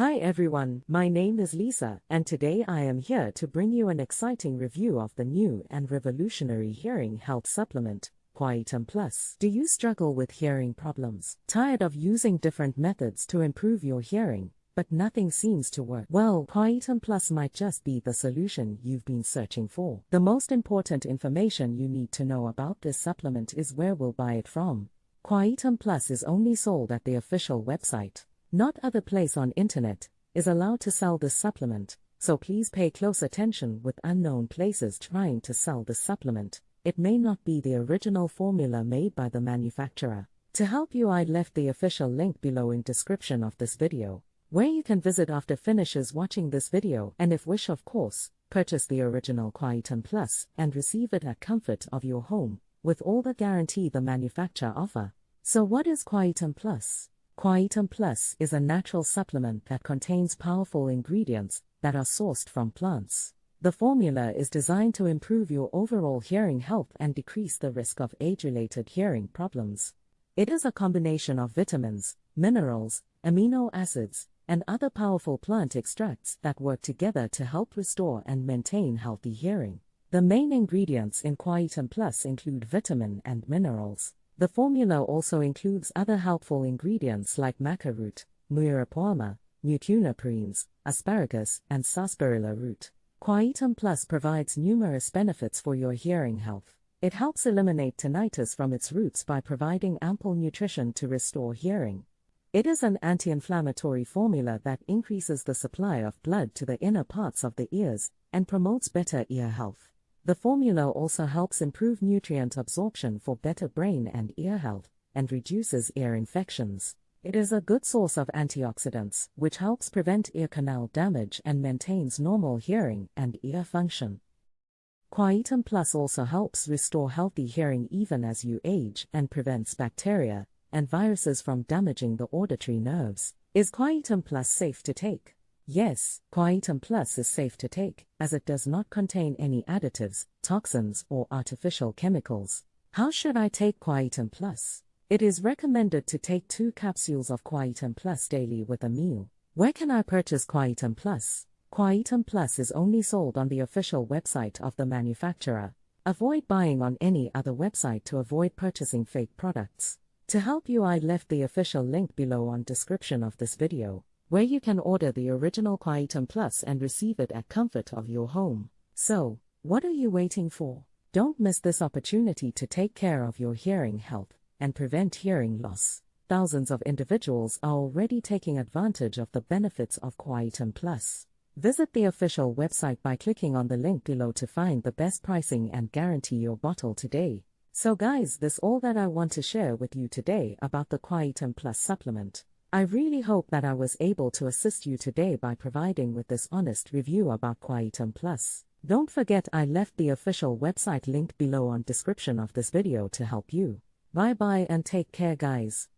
Hi everyone, my name is Lisa, and today I am here to bring you an exciting review of the new and revolutionary hearing health supplement, Quietum Plus. Do you struggle with hearing problems? Tired of using different methods to improve your hearing, but nothing seems to work? Well, Quietum Plus might just be the solution you've been searching for. The most important information you need to know about this supplement is where we'll buy it from. Quietum Plus is only sold at the official website not other place on internet, is allowed to sell this supplement, so please pay close attention with unknown places trying to sell this supplement. It may not be the original formula made by the manufacturer. To help you I left the official link below in description of this video, where you can visit after finishes watching this video and if wish of course, purchase the original Quietum Plus and receive it at comfort of your home, with all the guarantee the manufacturer offer. So what is Quietum Plus? Quietum Plus is a natural supplement that contains powerful ingredients that are sourced from plants. The formula is designed to improve your overall hearing health and decrease the risk of age-related hearing problems. It is a combination of vitamins, minerals, amino acids, and other powerful plant extracts that work together to help restore and maintain healthy hearing. The main ingredients in Quietum Plus include vitamin and minerals. The formula also includes other helpful ingredients like maca root, muira puama, mucuna asparagus, and sarsaparilla root. Quietum Plus provides numerous benefits for your hearing health. It helps eliminate tinnitus from its roots by providing ample nutrition to restore hearing. It is an anti-inflammatory formula that increases the supply of blood to the inner parts of the ears and promotes better ear health. The formula also helps improve nutrient absorption for better brain and ear health, and reduces ear infections. It is a good source of antioxidants, which helps prevent ear canal damage and maintains normal hearing and ear function. Quietum Plus also helps restore healthy hearing even as you age and prevents bacteria and viruses from damaging the auditory nerves. Is Quietum Plus safe to take? Yes, Quietum Plus is safe to take, as it does not contain any additives, toxins, or artificial chemicals. How should I take Quietum Plus? It is recommended to take two capsules of Quietum Plus daily with a meal. Where can I purchase Quietum Plus? Quietum Plus is only sold on the official website of the manufacturer. Avoid buying on any other website to avoid purchasing fake products. To help you I left the official link below on description of this video where you can order the original Quietum Plus and receive it at comfort of your home. So, what are you waiting for? Don't miss this opportunity to take care of your hearing health and prevent hearing loss. Thousands of individuals are already taking advantage of the benefits of Quietum Plus. Visit the official website by clicking on the link below to find the best pricing and guarantee your bottle today. So guys, this all that I want to share with you today about the Quietum Plus supplement. I really hope that I was able to assist you today by providing with this honest review about Quietum Plus. Don't forget I left the official website link below on description of this video to help you. Bye bye and take care guys.